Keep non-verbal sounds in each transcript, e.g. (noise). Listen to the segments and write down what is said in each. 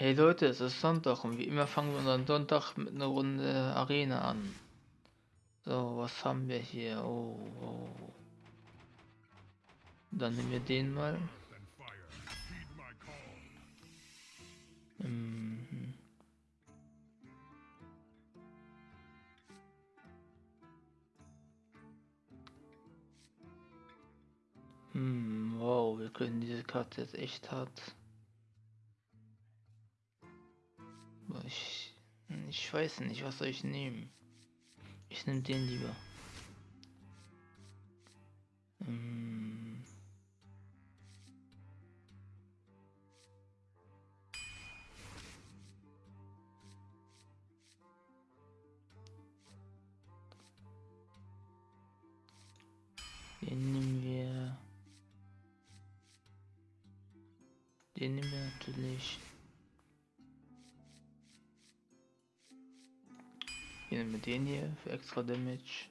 Hey Leute, es ist Sonntag und wie immer fangen wir unseren Sonntag mit einer Runde Arena an. So, was haben wir hier? Oh, oh. Dann nehmen wir den mal. Mhm. Hm, wow, wir können diese Karte jetzt echt hart Ich, ich weiß nicht, was soll ich nehmen? Ich nehme den lieber. Hm. Den nehmen wir. Den nehmen wir natürlich. Hier nehmen wir den hier für extra Damage.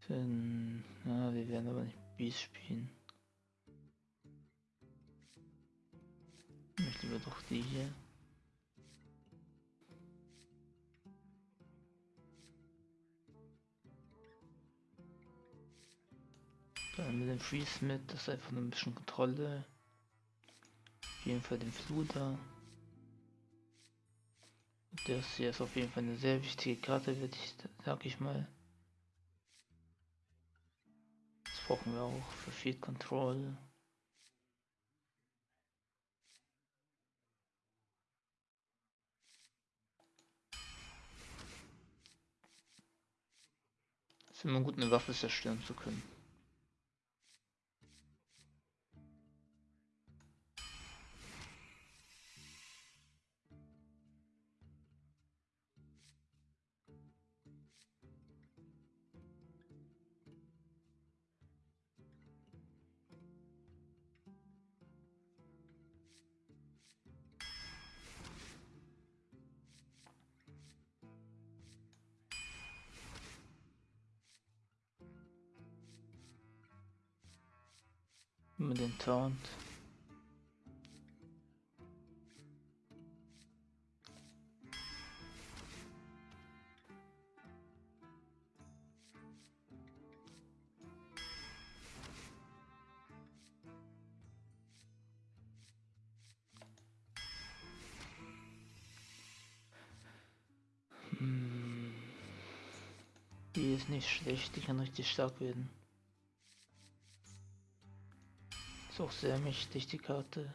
Für, na, wir werden aber nicht Beast spielen. Ich möchte lieber doch die hier. Dann mit dem Freeze mit, das ist einfach nur ein bisschen Kontrolle. Auf jeden Fall den Fluter. Das hier ist auf jeden Fall eine sehr wichtige Karte, würde ich, sag ich mal. Das brauchen wir auch für Field Control. Es ist immer gut, eine Waffe zerstören zu können. Mit den Taunt. Hm. Die ist nicht schlecht, die kann richtig stark werden. Ist auch sehr mächtig, die Karte.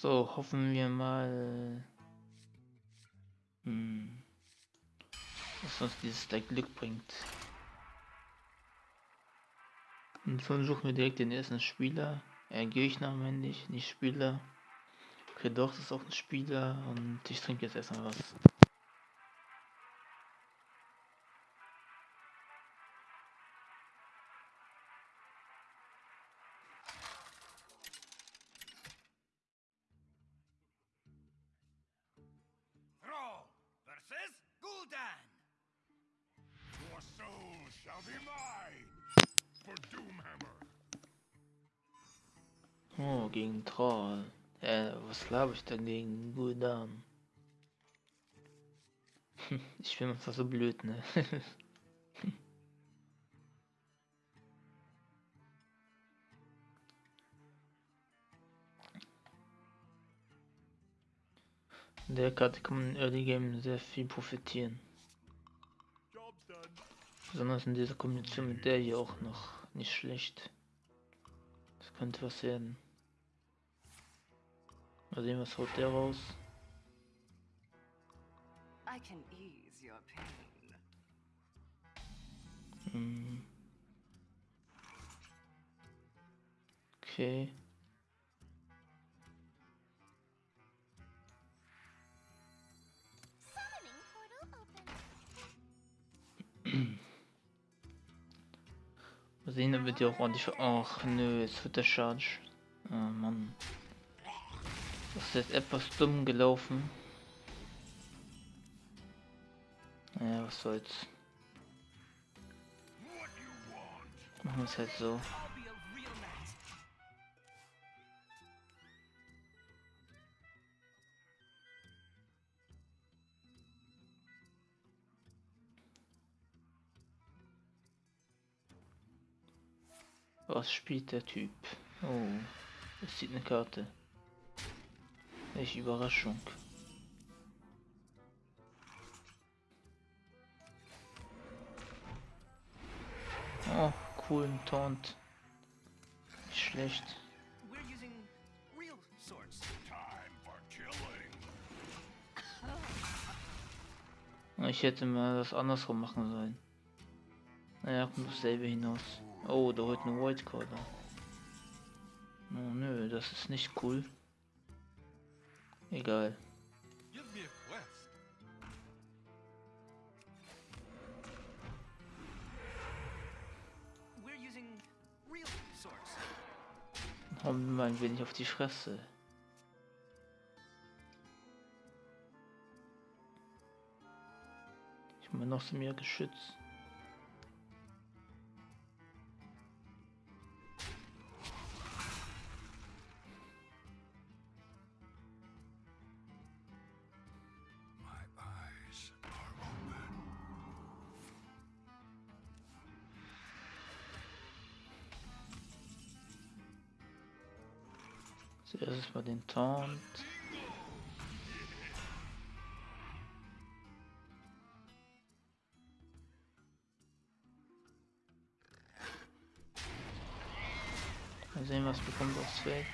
So, hoffen wir mal, hm, dass uns dieses Deck Glück bringt. Und so suchen wir direkt den ersten Spieler. Äh, Gegner meine ich, nicht Spieler. Okay, doch, das ist auch ein Spieler und ich trinke jetzt erstmal was. Glaube ich denn gegen Guldan? ich bin einfach so blöd, ne? Der Karte kann man in Early Game sehr viel profitieren. Besonders in dieser Kombination mit der hier auch noch nicht schlecht. Das könnte was werden. Mal sehen, was haut der raus. I can ease your pain. Hm. Okay. Summoning portal open. Mal sehen, dann wird die auch ordentlich. Ach nö, jetzt wird der Charge. Oh Mann. Das ist jetzt etwas dumm gelaufen. Naja, was soll's. Machen wir es halt so. Was spielt der Typ? Oh, es sieht eine Karte. Welche Überraschung. Oh, coolen Taunt. Nicht schlecht. Ich hätte mal das andersrum machen sollen. Naja, kommt dasselbe hinaus. Oh, da holt eine Whitecaller. Oh nö, das ist nicht cool. Hau mir mal ein wenig auf die Fresse. Ich bin noch so mehr geschützt. Zuerst mal den Taunt. Mal sehen, was bekommt aufs Feld.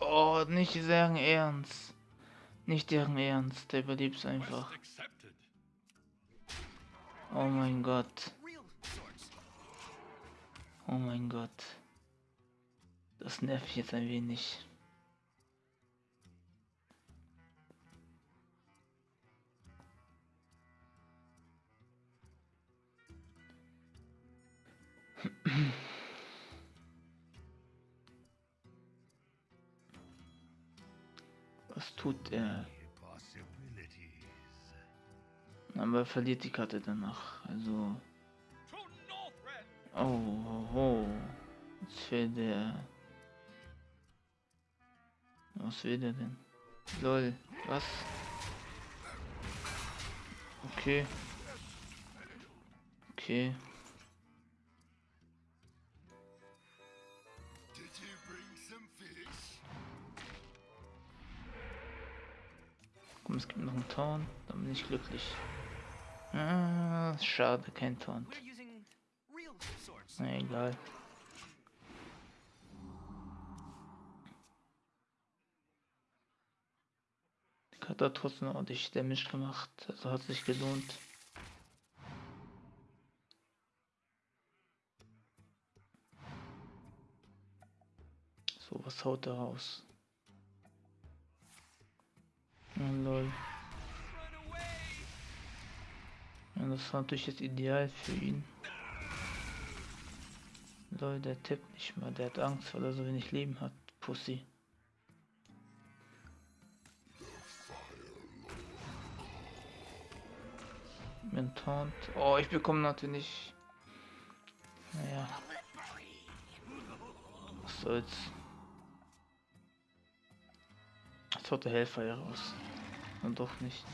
Oh, nicht deren Ernst. Nicht deren Ernst. Der überlebt einfach. Oh mein Gott. Oh mein Gott. Das nervt jetzt ein wenig. Was tut er? Aber er verliert die Karte danach. Also. Oh, oh. Jetzt fehlt der. Was will der denn? Lol, was? Okay. Okay. Komm, es gibt noch einen Taunt. Dann bin ich glücklich. Ah, schade, kein Taunt. Na egal. Hat trotzdem ordentlich Damage gemacht. Also hat sich gelohnt. So, was haut er raus? Oh, lol. Ja, das war natürlich jetzt ideal für ihn. Lol, der tippt nicht mal, der hat Angst, weil er so wenig Leben hat. Pussy. Taunt. Oh, ich bekomme natürlich. Naja. Was soll's. Jetzt haut der Hellfire raus. Und doch nicht.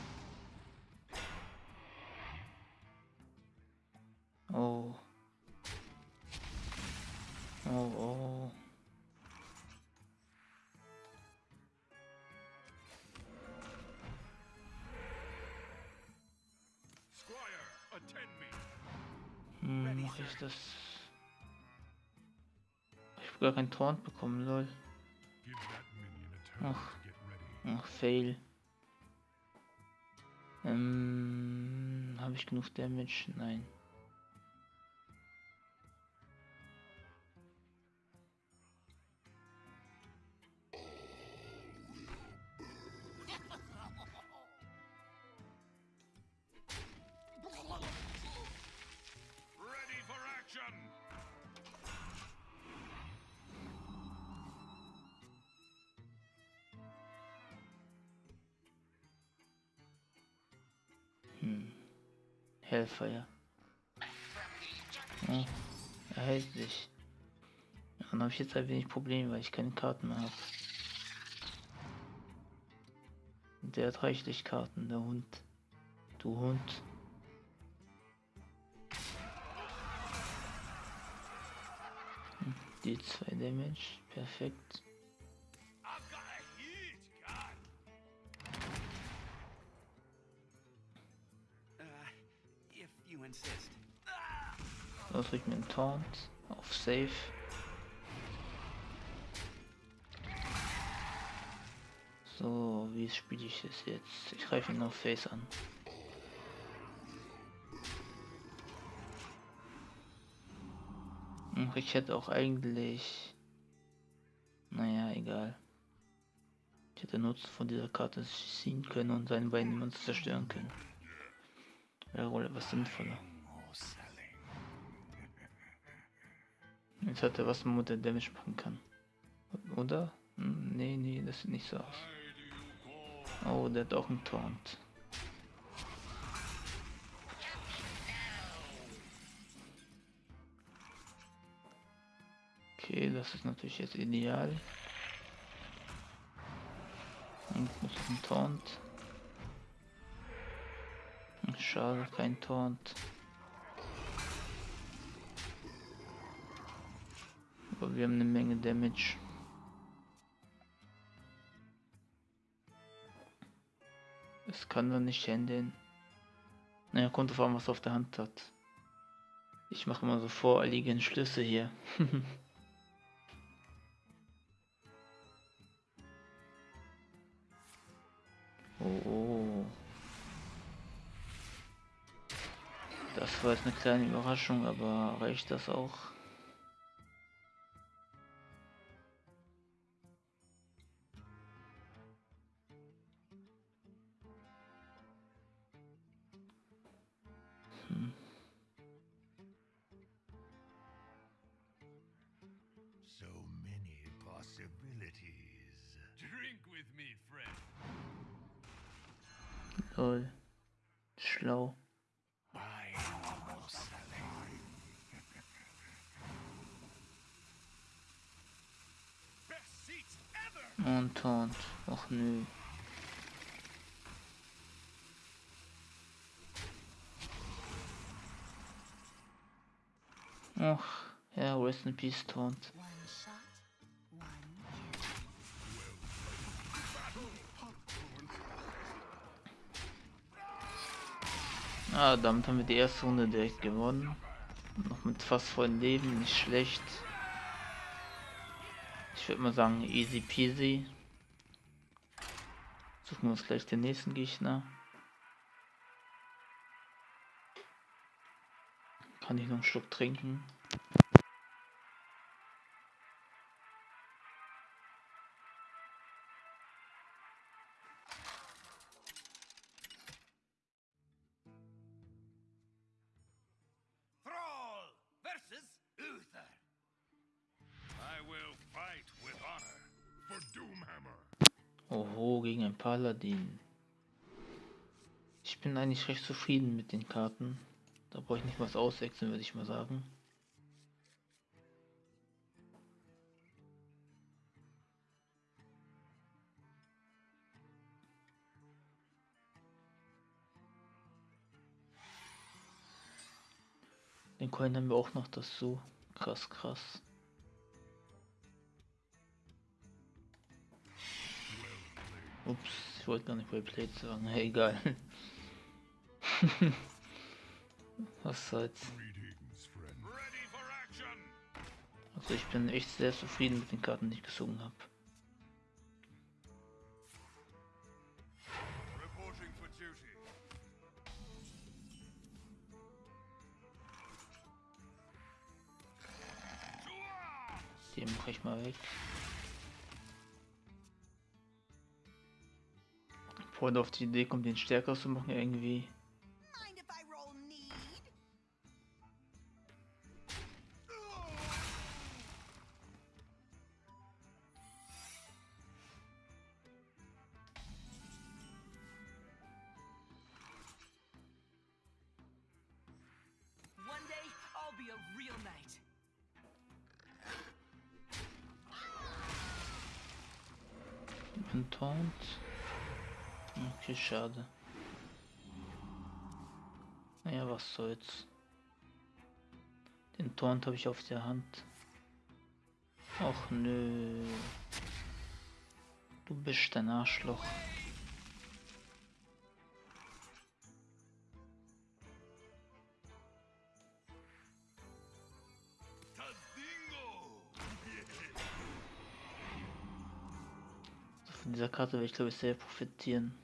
Mach ich das. gar keinen Taunt bekommen, lol. Ach. Ach, fail. Ähm, habe ich genug Damage? Nein. Hellfire. Oh, erhält sich. Ja, Dann habe ich jetzt ein wenig Probleme, weil ich keine Karten mehr habe. Der hat reichlich Karten, der Hund. Du Hund. Hm, Die zwei Damage, perfekt. Mir einen Taunt auf Safe. So, wie spiele ich es jetzt? Ich greife ihn auf Face an. Hm, Ich hätte auch eigentlich... Naja, egal. Ich hätte Nutzen von dieser Karte ziehen können und seine beiden Münzen zerstören können. Wäre wohl etwas sinnvoller. Jetzt hat er was, womit er Damage machen kann. Oder? Hm, Nee, nee, das sieht nicht so aus. Oh, der hat auch einen Taunt. Okay, das ist natürlich jetzt ideal. Und muss ein Taunt. Schade, kein Taunt. Aber wir haben eine Menge Damage. Das kann man nicht handeln. Naja, kommt auf an, was er auf der Hand hat. Ich mache immer so voreiligen Schlüsse hier. (laughs) oh, oh. Das war jetzt eine kleine Überraschung, aber reicht das auch? Und Taunt. Och nö. Och, ja, rest in peace, Taunt. Ah, damit haben wir die erste Runde direkt gewonnen. Noch mit fast vollen Leben, nicht schlecht. Würde mal sagen, easy peasy. Suchen wir uns gleich den nächsten Gegner. Kann ich noch einen Schluck trinken? Paladin. Ich bin eigentlich recht zufrieden mit den Karten. Da brauche ich nicht was auswechseln, würde ich mal sagen. Den Coin haben wir auch noch dazu. Krass, krass. Ups, ich wollte gar nicht well played sagen. Hey, egal. (laughs) Was soll's. Also ich bin echt sehr zufrieden mit den Karten, die ich gesungen habe. Den mache ich mal weg. Du auf die Idee kommt, den stärker zu machen irgendwie. Mind Okay, schade. Naja, was soll's. Den Taunt habe ich auf der Hand. Och nö. Du bist ein Arschloch. Von dieser Karte werde ich glaube ich sehr profitieren.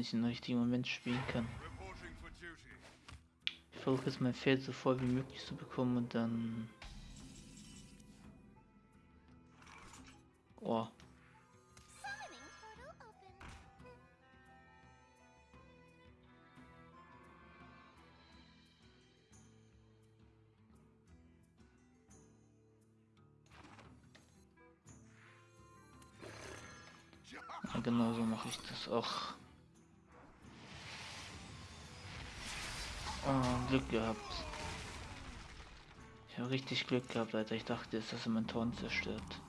Ich in richtigen Moment spielen kann. Ich versuche jetzt mein Feld so voll wie möglich zu bekommen und dann. Oh, Summoning portal open. ja, genau so mache ich das auch. Oh, Glück gehabt. Ich habe richtig Glück gehabt, Alter. Ich dachte jetzt, dass er mein Torn zerstört.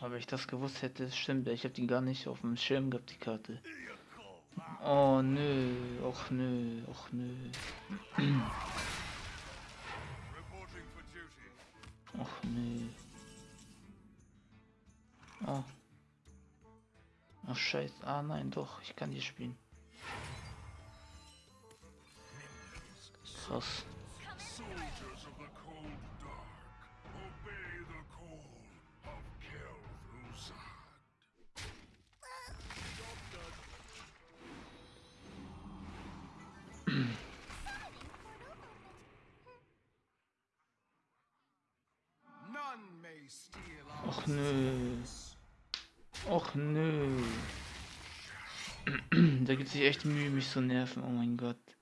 Aber ich das gewusst hätte, stimmt. Ich habe die gar nicht auf dem Schirm gehabt, die Karte. Oh nö, och nö, och nö. (clears throat) Och nö. Oh. Ach scheiße. Ah nein, doch, ich kann hier spielen. Our Och nö. Och nö. (clears throat) da gibt sich echt Mühe, mich zu nerven. Oh mein Gott.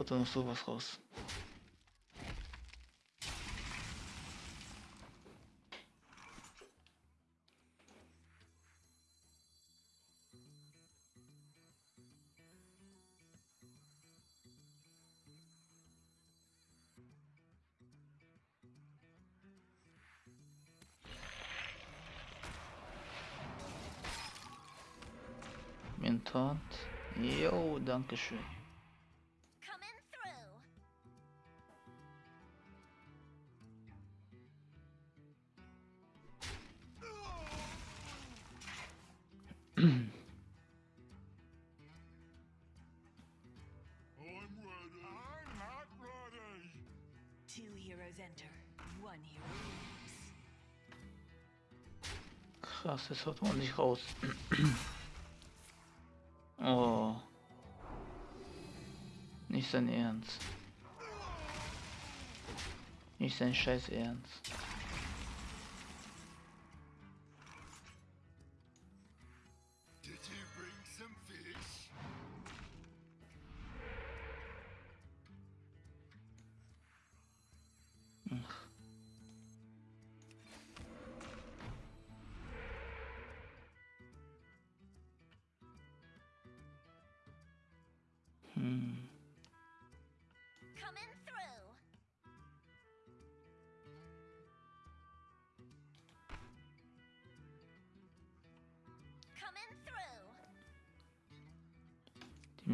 Haut da noch sowas raus. Taunt. Jo, danke schön. Das haut man nicht raus. (clears throat) oh. Nicht sein Ernst. Nicht sein scheiß Ernst.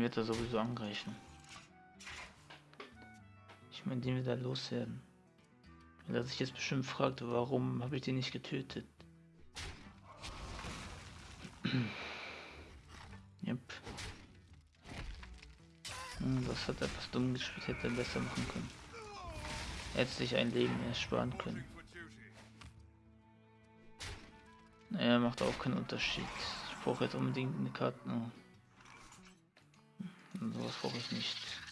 Wird er sowieso angreifen. Ich meine, den wird er loswerden. Weil er sich jetzt bestimmt fragt, warum habe ich den nicht getötet? (clears throat) yep. Hm, das hat er etwas dumm gespielt, hätte er besser machen können. Hätte sich ein Leben ersparen können. Naja, macht auch keinen Unterschied. Ich brauche jetzt unbedingt eine Karte. Oh. Sowas brauche ich nicht.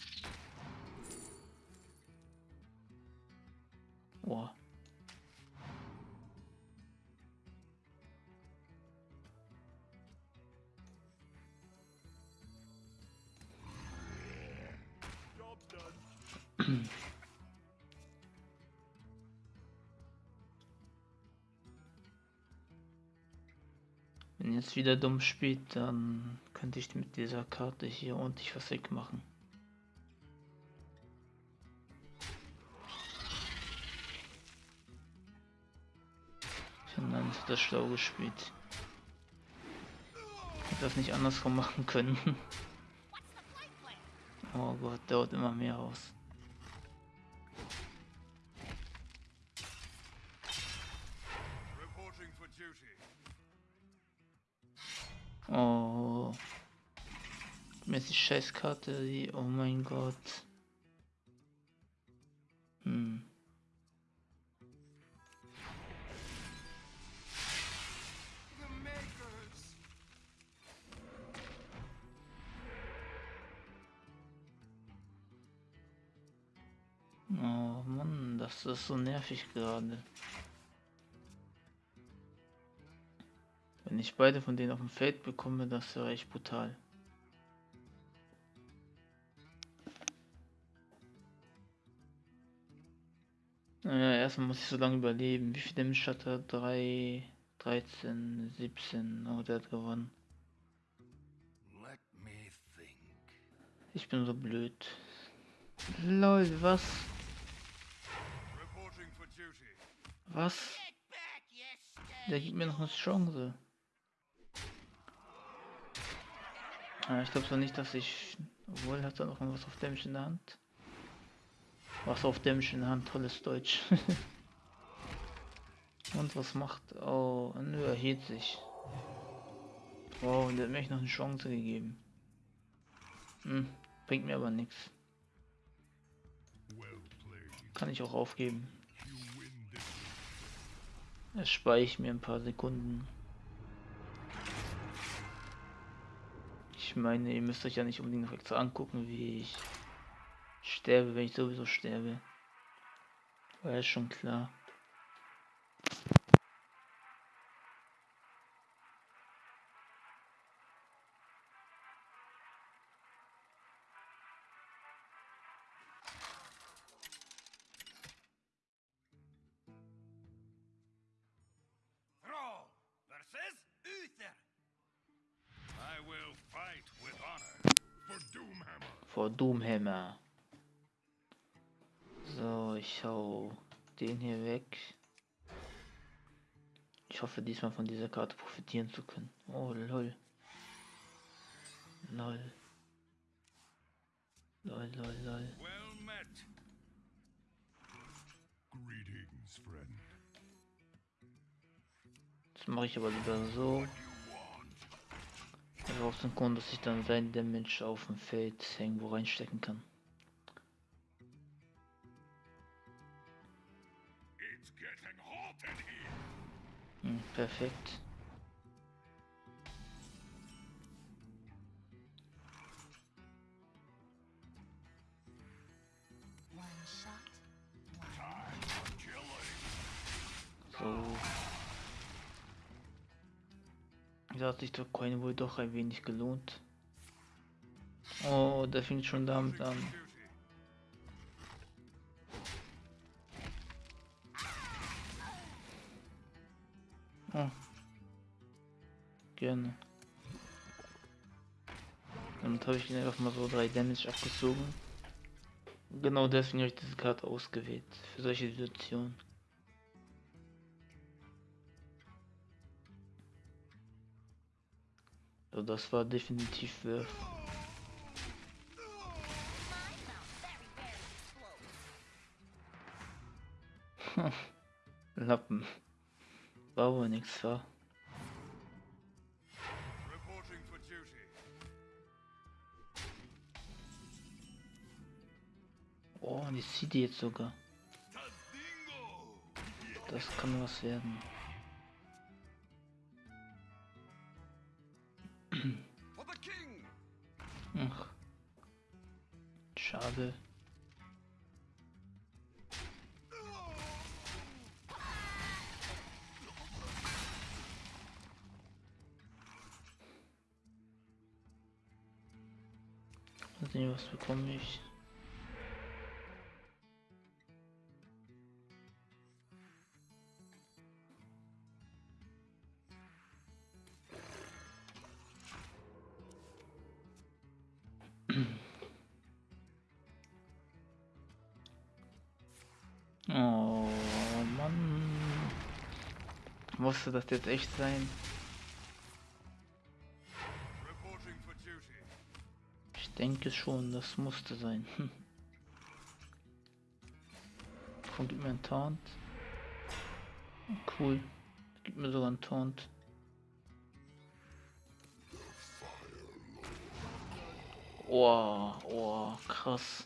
Wenn jetzt wieder dumm spielt, dann könnte ich mit dieser Karte hier ordentlich was wegmachen. Finnland hat das schlau gespielt. Hätte das nicht andersrum machen können. (laughs) Oh Gott, dauert immer mehr aus. Oh. Mir Scheißkarte, die. Oh mein Gott. Hm. Oh Mann, das ist so nervig gerade. Wenn ich beide von denen auf dem Feld bekomme, das wäre echt brutal. Naja, erstmal muss ich so lange überleben. Wie viel Damage hat er? 3, 13, 17. Oh, der hat gewonnen. Ich bin so blöd. Lol, was? Was? Der gibt mir noch eine Chance. Ah, ich glaube zwar nicht, dass ich. Obwohl hat er noch was auf Damage in der Hand. Was auf Damage in der Hand, tolles Deutsch. (laughs) Und was macht. Oh, nö, er hielt sich. Wow, der hat mir noch eine Chance gegeben. Hm, bringt mir aber nichts. Kann ich auch aufgeben. Erspare ich mir ein paar Sekunden. Ich meine, ihr müsst euch ja nicht unbedingt noch extra angucken, wie ich sterbe, wenn ich sowieso sterbe. War ja schon klar. Vor Doomhammer. So, ich hau den hier weg. Ich hoffe diesmal von dieser Karte profitieren zu können. Oh lol. Lol. Lol, lol, lol. Well met. Greetings, friend. Das mache ich aber lieber so. Grund, dass ich dann sein Damage auf dem Feld irgendwo reinstecken kann. Hm, perfekt. Da hat sich der Coin wohl doch ein wenig gelohnt. Oh, der fängt schon damit an. Oh. Gerne. Damit habe ich ihn einfach mal so drei Damage abgezogen. Genau deswegen habe ich diese Karte ausgewählt. Für solche Situationen. So, das war definitiv very slow. (laughs) Lappen. War wohl nix, war. Reporting for duty. Oh, und ich ziehe die jetzt sogar. Das kann was werden. Ach. Schade. Mal sehen, was bekomme ich. Musste das jetzt echt sein? Ich denke schon, das musste sein. (laughs) Hm. Komm, gib mir einen Taunt. Cool. Gib mir sogar einen Taunt. Oh, oh, krass.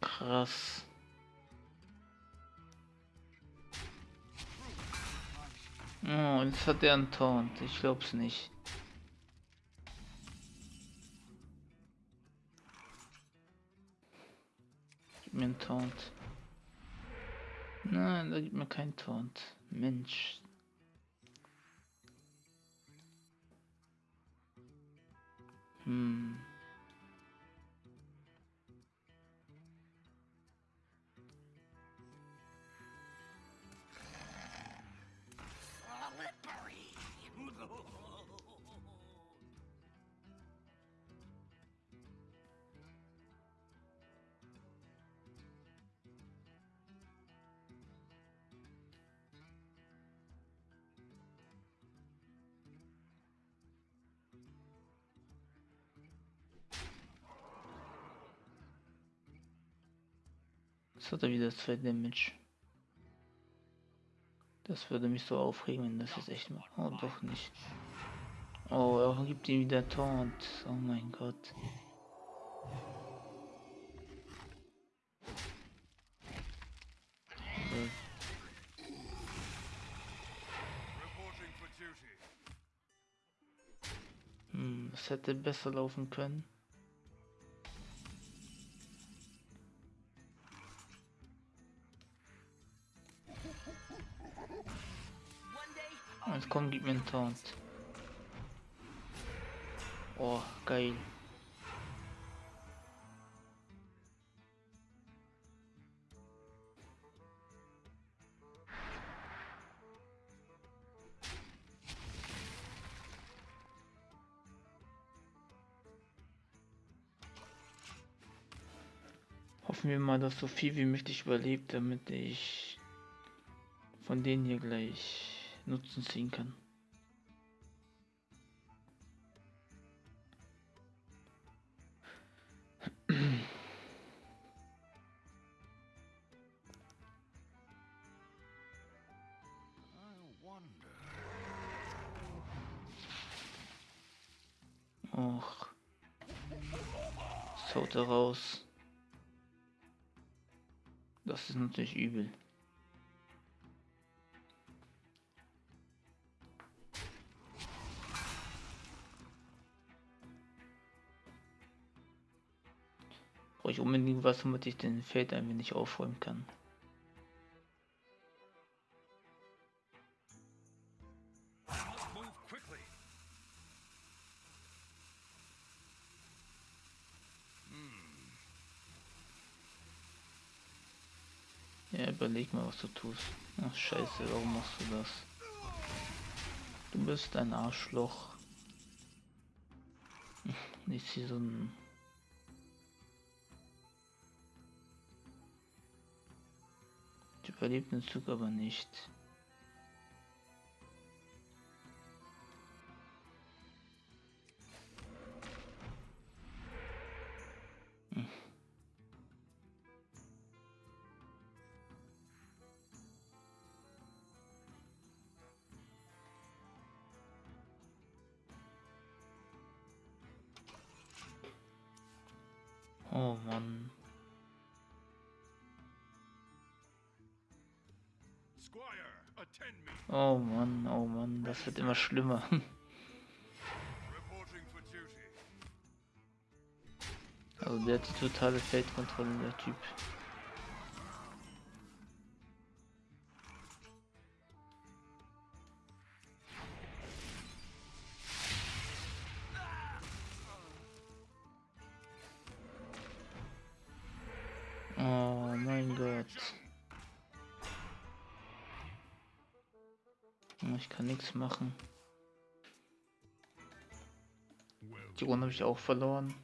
Krass. Oh, jetzt hat er einen Taunt. Ich glaub's nicht. Gib mir einen Taunt. Nein, da gibt mir keinen Taunt. Mensch. Hm. Jetzt hat er wieder zwei Damage. Das würde mich so aufregen, wenn das jetzt echt macht. Oh, doch nicht. Oh, er gibt ihm wieder Taunt. Oh mein Gott. Hm, es hätte besser laufen können. Und komm, gib mir einen Taunt. Oh, geil. Hoffen wir mal, dass so viel wie möglich überlebt, damit ich von denen hier gleich Nutzen ziehen kann. Och. Das haut er raus. Das ist natürlich übel. Ich unbedingt was, damit ich den Feld ein wenig aufräumen kann. Ja, überleg mal, was du tust. Ach, scheiße, warum machst du das? Du bist ein Arschloch. (laughs) Nicht wie so ein... überlebt den Zug aber nicht. Oh Mann, oh Mann, das wird immer schlimmer. (laughs) Also der hat die totale Feldkontrolle, der Typ. Ich kann nichts machen. Die Runde habe ich auch verloren.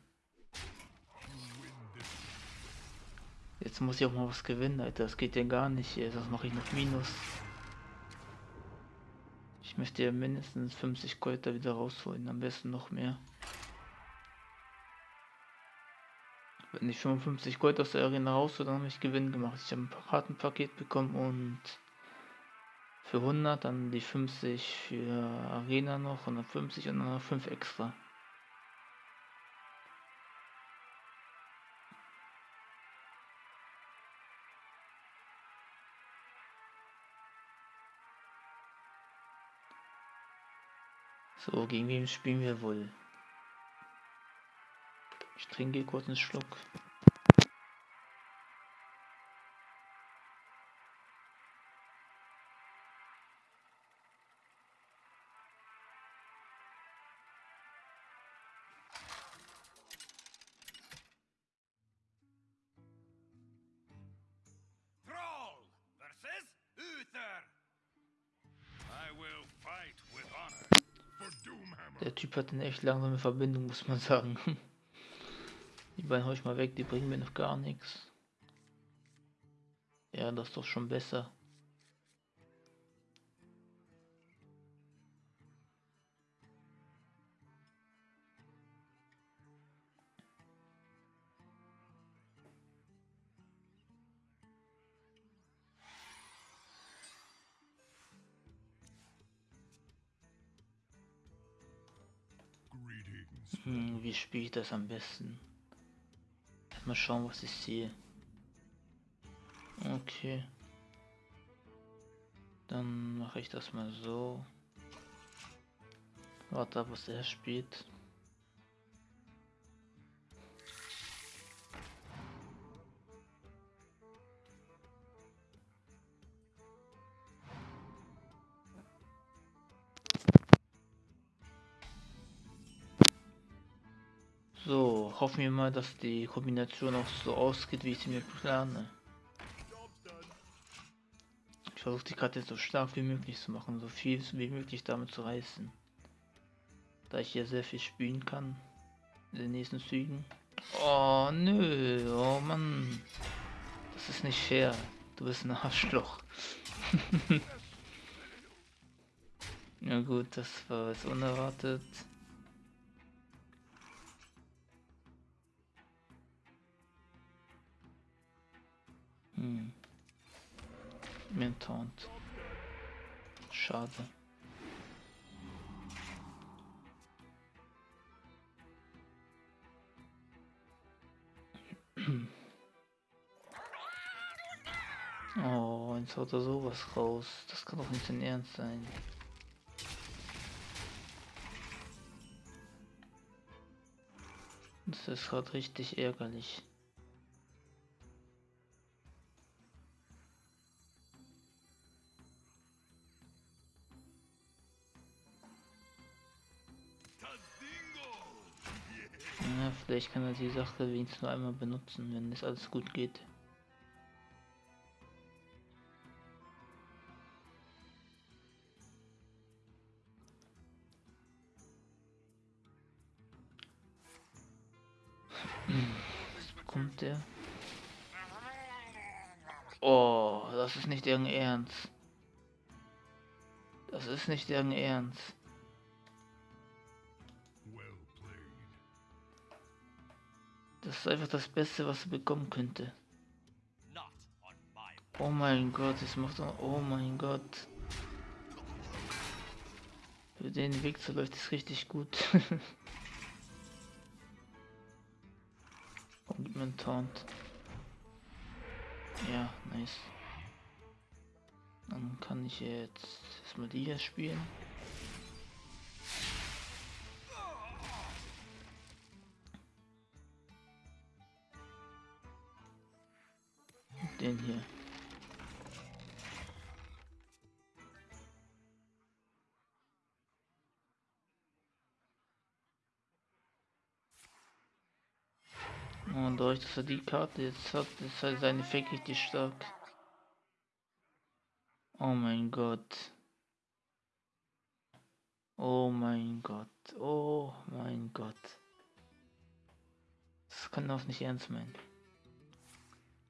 Jetzt muss ich auch mal was gewinnen, Alter. Das geht ja gar nicht hier. Das mache ich noch Minus. Ich möchte ja mindestens 50 Gold da wieder rausholen. Am besten noch mehr. Wenn ich 55 Gold aus der Arena raushole, dann habe ich Gewinn gemacht. Ich habe ein Kartenpaket bekommen und für 100 dann die 50 für Arena noch, 150 und dann noch 5 extra. So, gegen wen spielen wir wohl? Ich trinke kurz einen Schluck. Der Typ hat eine echt langsame Verbindung, muss man sagen. (laughs) Die beiden hau ich mal weg, die bringen mir noch gar nichts. Ja, das ist doch schon besser. Wie spiele ich das am besten? Mal schauen, was ich sehe. Okay. Dann mache ich das mal so. Warte was er spielt. So, hoffen wir mal, dass die Kombination auch so ausgeht, wie ich sie mir plane. Ich versuche die Karte so stark wie möglich zu machen, so viel wie möglich damit zu reißen. Da ich hier sehr viel spielen kann in den nächsten Zügen. Oh nö, oh Mann. Das ist nicht fair. Du bist ein Arschloch. (laughs) ja gut, das war jetzt unerwartet. Hm. Taunt. Schade. (clears throat) Oh, jetzt haut er sowas raus. Das kann doch nicht sein Ernst sein. Das ist gerade richtig ärgerlich. Ja, vielleicht kann er die Sache wenigstens nur einmal benutzen, wenn es alles gut geht. (laughs) Was bekommt der? Oh, das ist nicht deren Ernst. Das ist nicht deren Ernst. Das ist einfach das Beste, was er bekommen könnte. Oh mein Gott, es macht. Oh mein Gott. Für den Weg zu läuft es richtig gut. (laughs) Und einen Taunt. Ja, nice. Dann kann ich jetzt erstmal die hier spielen. Den hier. Und dadurch, dass er die Karte jetzt hat, ist halt sein Effekt richtig stark. Oh mein Gott. Oh mein Gott. Oh mein Gott. Das kann doch nicht ernst meinen.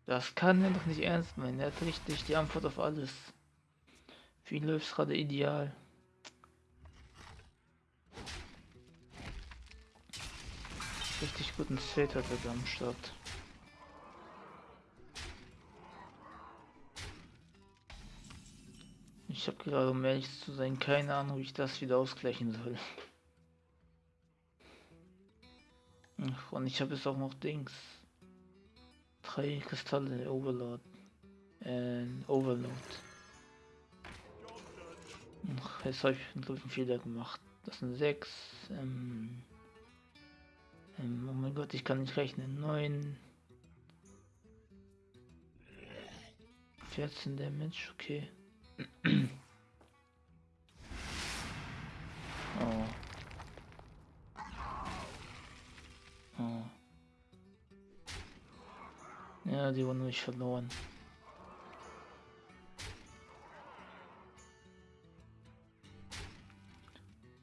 Das kann er doch nicht ernst meinen. Er hat richtig die Antwort auf alles. Für ihn läuft gerade ideal. Richtig guten Set hat er da am Start. Ich habe gerade, um ehrlich zu sein, keine Ahnung, wie ich das wieder ausgleichen soll. Und ich habe jetzt auch noch Dings. Drei Kristalle Overload. Äh, Overload. Ach, jetzt habe ich einen Fehler gemacht. Das sind sechs. Ähm, ähm, oh mein Gott, ich kann nicht rechnen. Neun. 14 Damage, okay. Die wurden nicht verloren.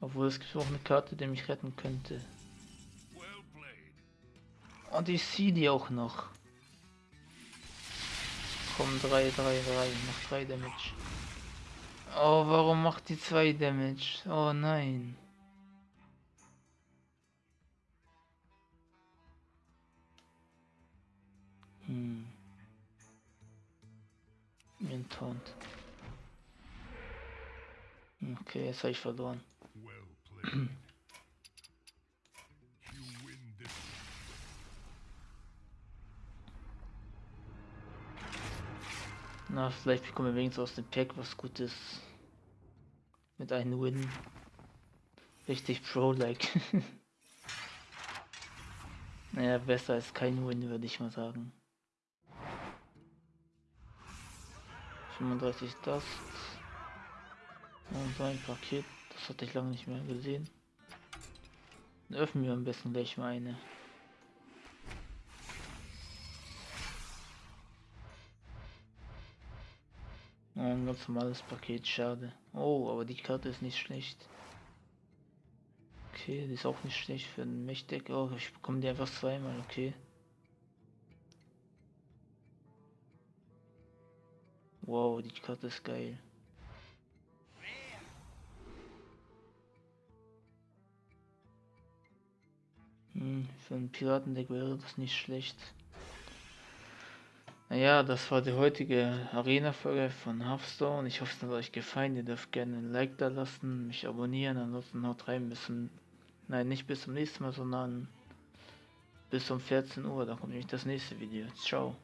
Obwohl es gibt auch eine Karte, die mich retten könnte. Und ich sehe die auch noch. Komm, 3, 3, 3, noch 3 Damage. Oh, warum macht die 2 Damage? Oh nein. Mir Taunt. Okay, jetzt habe ich verloren. (clears throat) Na, vielleicht bekommen wir wenigstens aus dem Pack was Gutes. Mit einem Win. Richtig Pro-like. (laughs) naja, besser als kein Win, würde ich mal sagen. 35 Dust. Und so ein Paket. Das hatte ich lange nicht mehr gesehen. Dann öffnen wir am besten gleich mal eine. Oh, ein ganz normales Paket, schade. Oh, aber die Karte ist nicht schlecht. Okay, die ist auch nicht schlecht für den Mächtig. Oh, ich bekomme die einfach zweimal, okay. Wow, die Karte ist geil. Hm, für ein Piratendeck wäre das nicht schlecht. Naja, das war die heutige Arena-Folge von Hearthstone. Ich hoffe, es hat euch gefallen. Ihr dürft gerne ein Like da lassen, mich abonnieren. Ansonsten haut rein zum, nein, nicht bis zum nächsten Mal, sondern bis um 14 Uhr. Da kommt nämlich das nächste Video. Ciao.